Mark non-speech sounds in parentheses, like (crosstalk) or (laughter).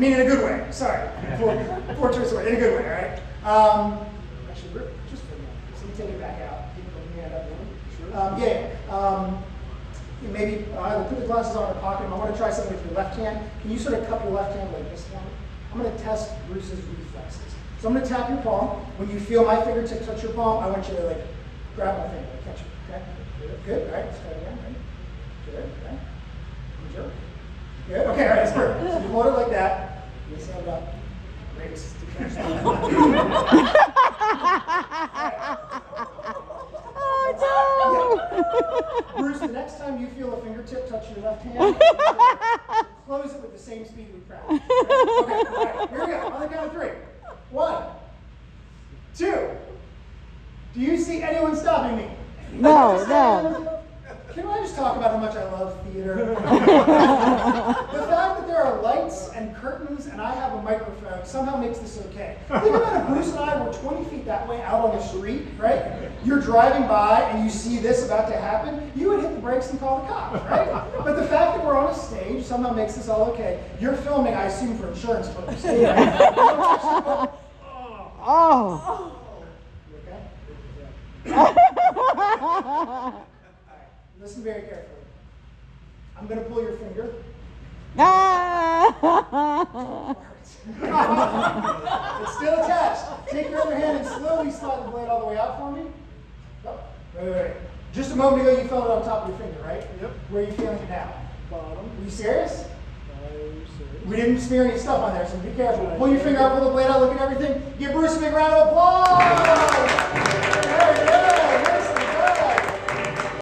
mean, in a good way. Sorry, poor, poor choice of word. In a good way, all right? Um, actually, we're- just for a minute. So let me take it back out. Keep your hand up. Sure. Um, yeah. Um, you maybe uh, either put the glasses on or pocket them. I want to try something with your left hand. Can you sort of cup your left hand like this one? I'm going to test Bruce's reflexes. So I'm going to tap your palm. When you feel my fingertip touch your palm, I want you to like grab my finger, like, catch it. Okay? Good. Good. All right. Let's try it again. Right? Good. Okay. Good job. Good. Okay. All right. That's perfect. So you hold it like that. You stand up. Great. (laughs) Oh Bruce, the next time you feel a fingertip touch your left hand, close it with the same speed we practiced. Okay, all right, here we go. On the count of three. One, two. Do you see anyone stopping me? No, no. Can I just talk about how much I love theater? (laughs) the fact that there are lights and curtains and I have a microphone somehow makes this okay. Think about if Bruce and I were 20 feet that way out on the street, right? You're driving by and you see this about to happen, you would hit the brakes and call the cops, right? But the fact that we're on a stage somehow makes this all okay. You're filming, I assume, for insurance purposes. (laughs) (laughs) right? Oh. You okay? Listen very carefully. I'm going to pull your finger. Ah. It's still attached. Take your other hand and slowly slide the blade all the way out for me. Oh, wait, wait, wait. Just a moment ago, you felt it on top of your finger, right? Yep. Where are you feeling it now? Bottom. Were you serious? Serious. We didn't smear any stuff on there, so be careful. Pull your finger out, pull the blade out, look at everything. Give Bruce a big round of applause.